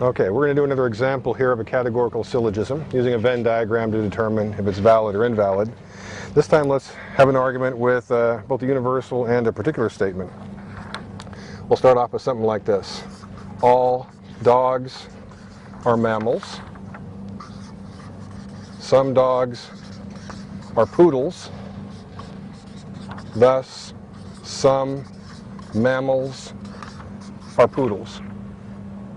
Okay, we're going to do another example here of a categorical syllogism using a Venn diagram to determine if it's valid or invalid. This time let's have an argument with uh, both a universal and a particular statement. We'll start off with something like this. All dogs are mammals. Some dogs are poodles. Thus, some mammals are poodles.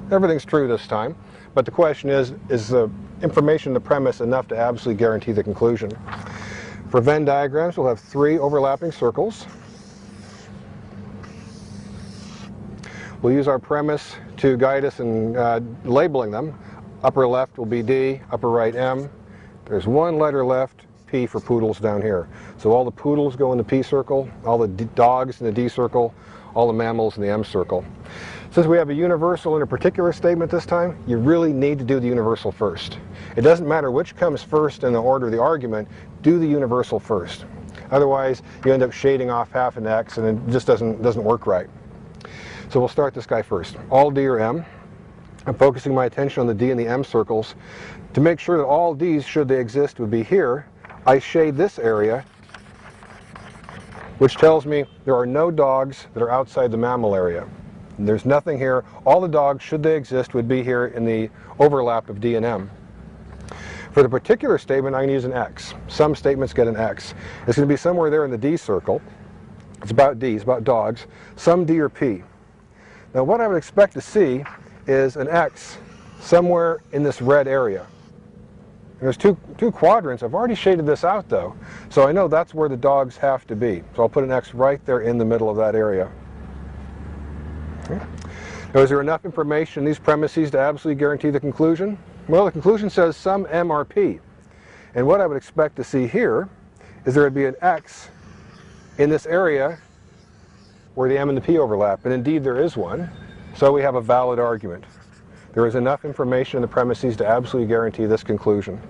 Everything's true this time, but the question is, is the information in the premise enough to absolutely guarantee the conclusion? For Venn diagrams, we'll have three overlapping circles. We'll use our premise to guide us in uh, labeling them. Upper left will be D, upper right M. There's one letter left, P for poodles down here. So all the poodles go in the P circle, all the dogs in the D circle, all the mammals in the M circle. Since we have a universal and a particular statement this time, you really need to do the universal first. It doesn't matter which comes first in the order of the argument, do the universal first. Otherwise, you end up shading off half an X and it just doesn't, doesn't work right. So we'll start this guy first. All D or M. I'm focusing my attention on the D and the M circles. To make sure that all D's, should they exist, would be here, I shade this area, which tells me there are no dogs that are outside the mammal area. There's nothing here. All the dogs, should they exist, would be here in the overlap of D and M. For the particular statement, I'm going to use an X. Some statements get an X. It's going to be somewhere there in the D circle. It's about D, it's about dogs. Some D or P. Now what I would expect to see is an X somewhere in this red area. And there's two, two quadrants. I've already shaded this out though, so I know that's where the dogs have to be. So I'll put an X right there in the middle of that area. Now, is there enough information in these premises to absolutely guarantee the conclusion? Well, the conclusion says some MRP. And what I would expect to see here is there would be an X in this area where the M and the P overlap. And indeed, there is one. So we have a valid argument. There is enough information in the premises to absolutely guarantee this conclusion.